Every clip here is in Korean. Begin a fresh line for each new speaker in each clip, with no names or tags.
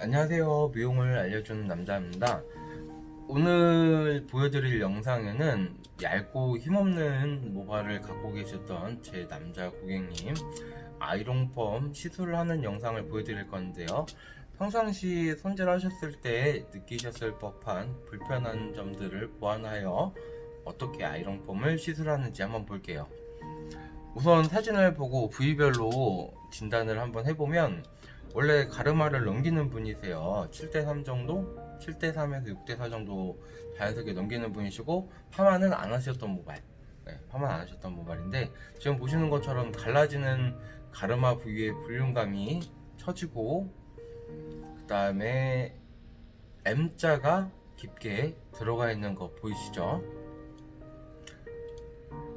안녕하세요. 미용을 알려주는 남자입니다. 오늘 보여드릴 영상에는 얇고 힘없는 모발을 갖고 계셨던 제 남자 고객님 아이롱펌 시술을 하는 영상을 보여드릴 건데요. 평상시 손질하셨을 때 느끼셨을 법한 불편한 점들을 보완하여 어떻게 아이롱펌을 시술하는지 한번 볼게요. 우선 사진을 보고 부위별로 진단을 한번 해보면 원래 가르마를 넘기는 분이세요 7대3 정도? 7대3에서 6대4 정도 자연스럽게 넘기는 분이시고 파마는 안 하셨던 모발 네, 파마 안 하셨던 모발인데 지금 보시는 것처럼 갈라지는 가르마 부위의 볼륨감이 처지고 그 다음에 M자가 깊게 들어가 있는 거 보이시죠?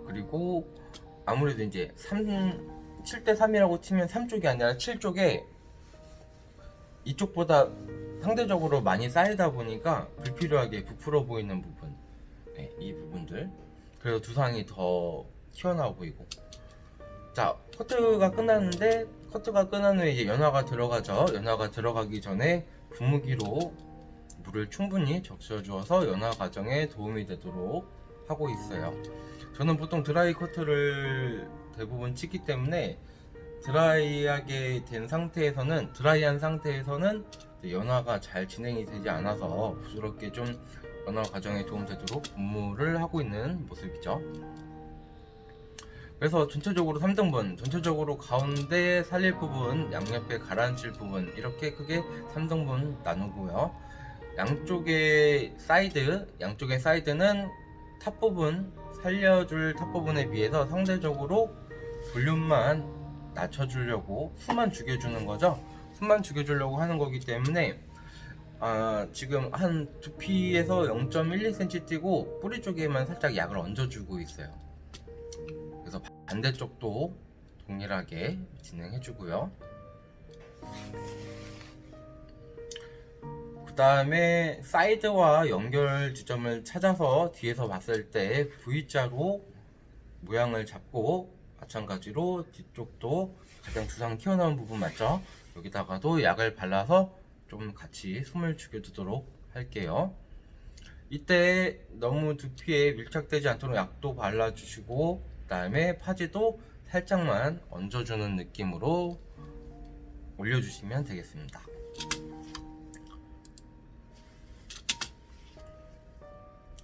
그리고 아무래도 이제 3, 7대3이라고 치면 3쪽이 아니라 7쪽에 이쪽보다 상대적으로 많이 쌓이다 보니까 불필요하게 부풀어 보이는 부분 네, 이 부분들. 그래서 두상이 더 튀어나와 보이고. 자 커트가 끝났는데 커트가 끝난 후에 이제 연화가 들어가죠. 연화가 들어가기 전에 분무기로 물을 충분히 적셔 주어서 연화 과정에 도움이 되도록 하고 있어요. 저는 보통 드라이 커트를 대부분 치기 때문에 드라이하게 된 상태에서는 드라이한 상태에서는 연화가 잘 진행이 되지 않아서 부드럽게 좀 연화 과정에 도움되도록 분무를 하고 있는 모습이죠. 그래서 전체적으로 3등분 전체적으로 가운데 살릴 부분 양옆에 가라앉힐 부분 이렇게 크게 3등분 나누고요. 양쪽의 사이드 양쪽의 사이드는 탑 부분 살려줄 탑 부분에 비해서 상대적으로 볼륨만 낮춰주려고 숨만 죽여주는 거죠? 숨만 죽여주려고 하는 거기 때문에 아, 지금 한 두피에서 0.12cm 띄고 뿌리 쪽에만 살짝 약을 얹어주고 있어요. 그래서 반대쪽도 동일하게 진행해 주고요. 그 다음에 사이드와 연결 지점을 찾아서 뒤에서 봤을 때 V자로 모양을 잡고 마찬가지로 뒤쪽도 가장 두상 튀어나온 부분 맞죠? 여기다가도 약을 발라서 좀 같이 숨을 죽여주도록 할게요 이때 너무 두피에 밀착되지 않도록 약도 발라주시고 그 다음에 파지도 살짝만 얹어주는 느낌으로 올려주시면 되겠습니다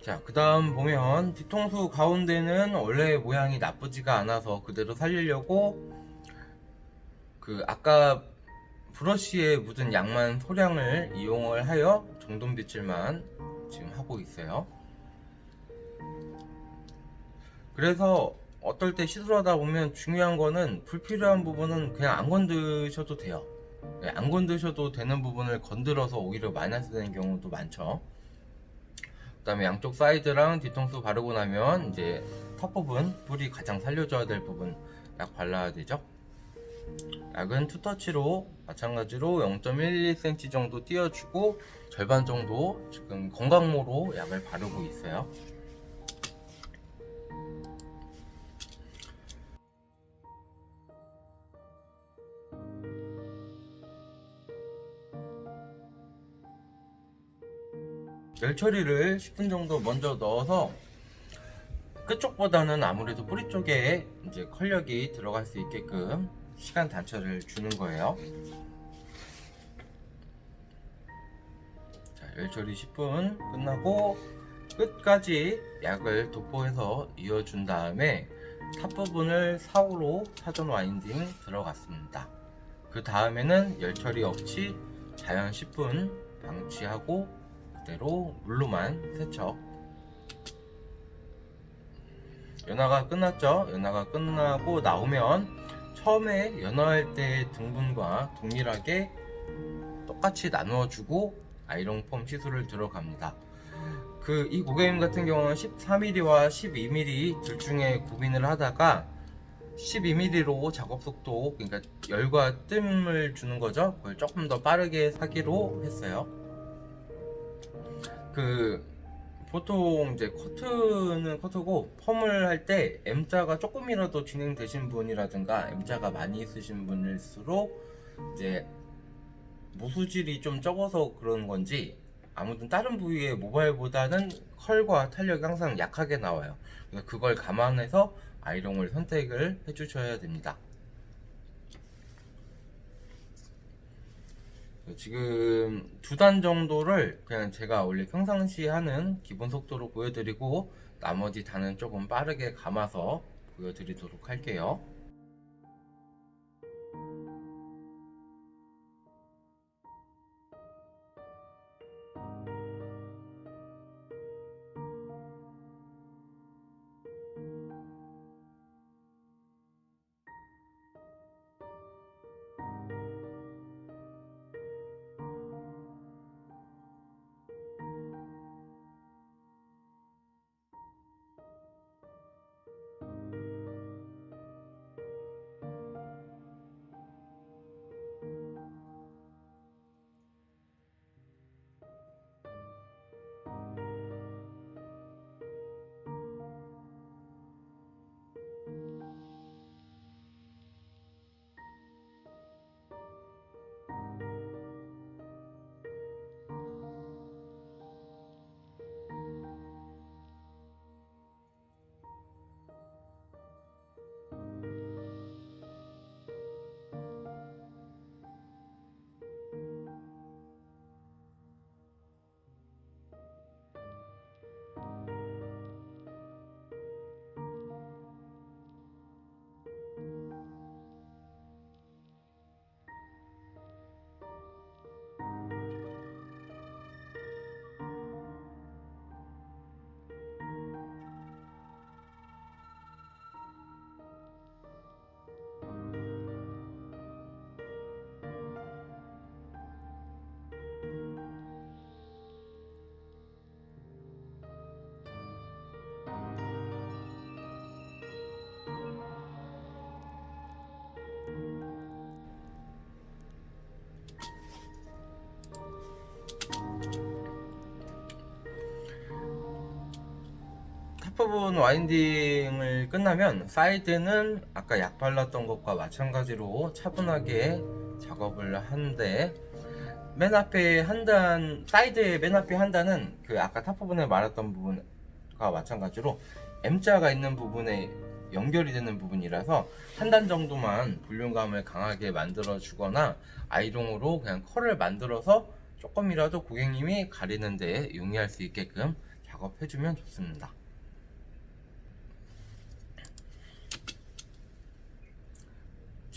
자, 그 다음 보면 뒤통수 가운데는 원래 모양이 나쁘지가 않아서 그대로 살리려고 그 아까 브러쉬에 묻은 양만 소량을 이용을 하여 정돈 빗질만 지금 하고 있어요. 그래서 어떨 때 시술하다 보면 중요한 거는 불필요한 부분은 그냥 안 건드셔도 돼요. 네, 안 건드셔도 되는 부분을 건드려서 오히려 마이너스 되는 경우도 많죠. 그 다음에 양쪽 사이드랑 뒤통수 바르고 나면 이제 탑 부분 뿌리 가장 살려줘야 될 부분 약 발라야 되죠. 약은 two touch로 마찬가지로 0.12cm 정도 띄워주고 절반 정도 지금 건강모로 약을 바르고 있어요 열 처리를 10분 정도 먼저 넣어서 끝쪽보다는 아무래도 뿌리 쪽에 이제 컬력이 들어갈 수 있게끔 시간 단차를 주는 거예요. 자, 열 처리 10분 끝나고 끝까지 약을 도포해서 이어준 다음에 top 부분을 사후로 사전 winding 들어갔습니다. 그 다음에는 열 처리 없이 자연 10분 방치하고 그대로 물로만 세척. 연화가 끝났죠? 연화가 끝나고 나오면 처음에 연화할 때 등분과 동일하게 똑같이 나누어 주고 아이롱 폼 시술을 들어갑니다. 그 이 고객님 같은 경우는 14mm와 12mm 둘 중에 고민을 하다가 12mm로 작업 속도 그러니까 열과 뜸을 주는 거죠? 그걸 조금 더 빠르게 사기로 했어요 그 보통 이제 커트는 커트고 펌을 할 때 M자가 조금이라도 진행되신 분이라든가 M자가 많이 있으신 분일수록 이제 무수질이 좀 적어서 그런 건지 아무튼 다른 부위의 모발보다는 컬과 탄력이 항상 약하게 나와요. 그걸 감안해서 아이롱을 선택을 해주셔야 됩니다. 지금 두 단 정도를 그냥 제가 원래 평상시 하는 기본 속도로 보여드리고 나머지 단은 조금 빠르게 감아서 보여드리도록 할게요. top 부분 winding을 끝나면 사이드는 아까 약 발랐던 것과 마찬가지로 차분하게 작업을 하는데 맨 앞에 한 단, 사이드의 맨 앞에 한 단은 그 아까 top 부분에 말했던 부분과 마찬가지로 M자가 있는 부분에 연결이 되는 부분이라서 한 단 정도만 볼륨감을 강하게 만들어 주거나 아이롱으로 그냥 컬을 만들어서 조금이라도 고객님이 가리는데 용이할 수 있게끔 작업해 주면 좋습니다.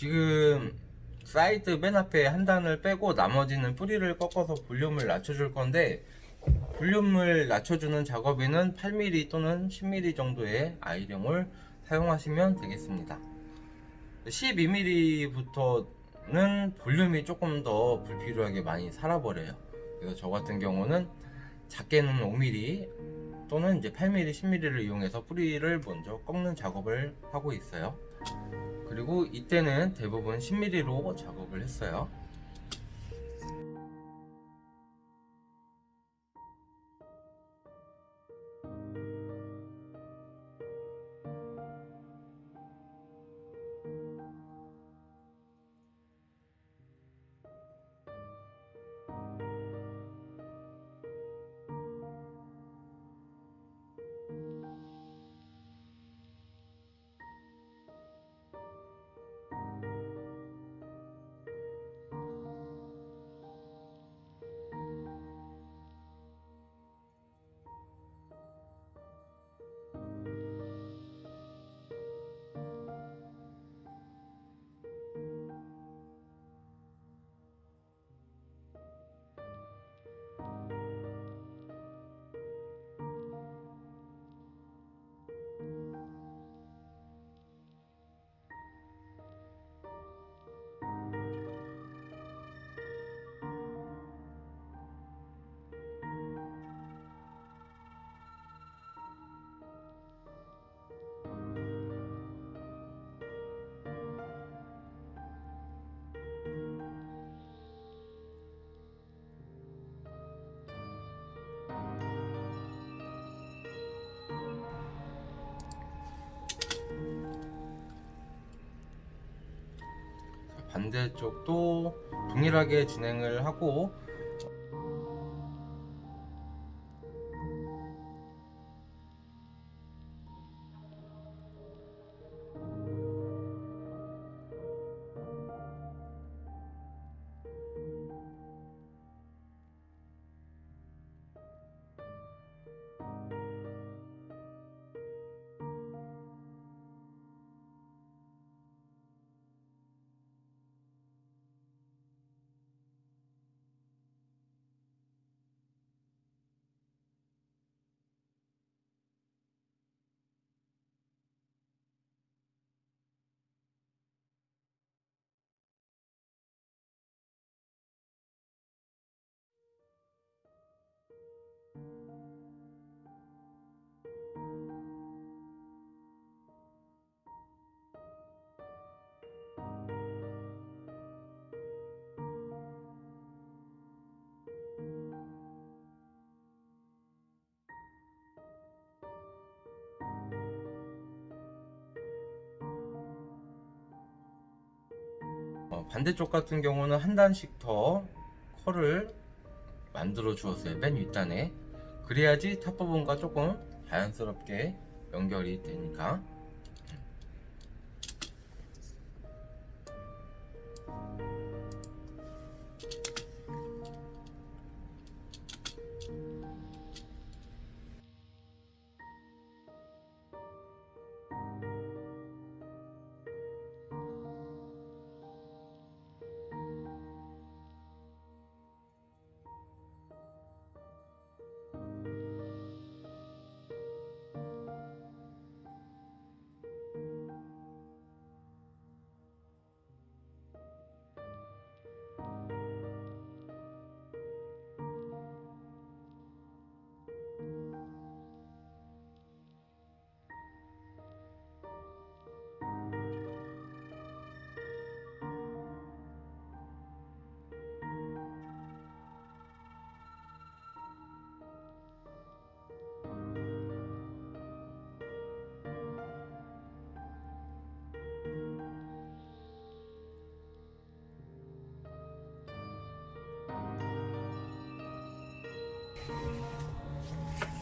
지금 사이드 맨 앞에 한 단을 빼고 나머지는 뿌리를 꺾어서 볼륨을 낮춰줄 건데 볼륨을 낮춰주는 작업에는 8mm 또는 10mm 정도의 아이롱을 사용하시면 되겠습니다. 12mm부터는 볼륨이 조금 더 불필요하게 많이 살아버려요. 그래서 저 같은 경우는 작게는 5mm 또는 이제 8mm, 10mm를 이용해서 뿌리를 먼저 꺾는 작업을 하고 있어요 그리고 이때는 대부분 10mm로 작업을 했어요 반대쪽도 동일하게 진행을 하고 반대쪽 같은 경우는 한 단씩 더 컬을 만들어 주었어요. 맨 윗단에. 그래야지 top 부분과 조금 자연스럽게 연결이 되니까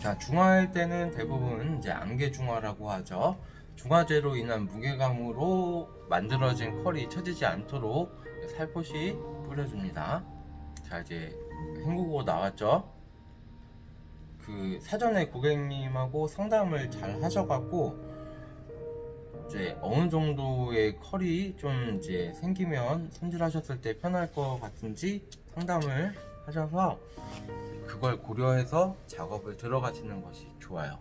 자, 중화할 때는 대부분 이제 안개 중화라고 하죠. 중화제로 인한 무게감으로 만들어진 컬이 처지지 않도록 살포시 뿌려줍니다. 자, 이제 헹구고 나왔죠. 그 사전에 고객님하고 상담을 잘 하셔갖고 이제 어느 정도의 컬이 좀 이제 생기면 손질하셨을 때 편할 것 같은지 상담을 하셔서 그걸 고려해서 작업을 들어가시는 것이 좋아요.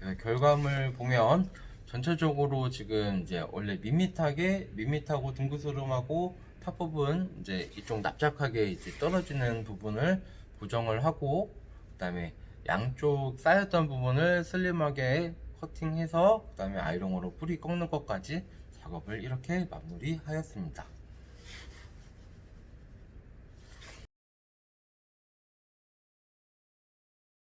네, 결과물 보면 전체적으로 지금 이제 원래 밋밋하게 밋밋하고 둥그스름하고 top 부분 이제 이쪽 납작하게 이제 떨어지는 부분을 고정을 하고 그 다음에 양쪽 쌓였던 부분을 슬림하게 커팅해서 그 다음에 아이롱으로 뿌리 꺾는 것까지 작업을 이렇게 마무리하였습니다.